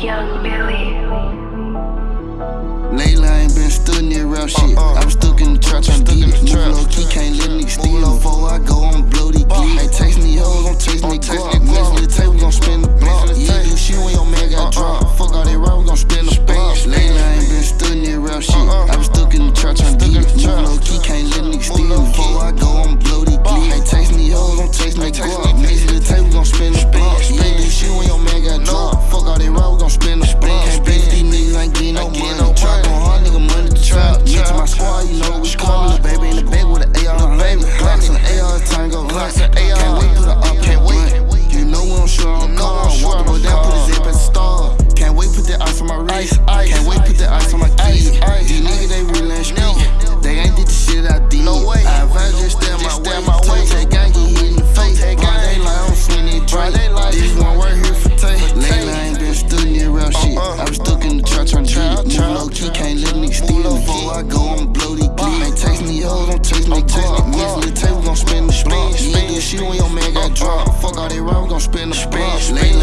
Young Lately I ain't been stood in that shit. Uh, uh, I'm stuck in the trap trying to get it. Low key can't let me. Spin. You ain't when your man got dropped. Fuck all they we gon' spin the. Lately,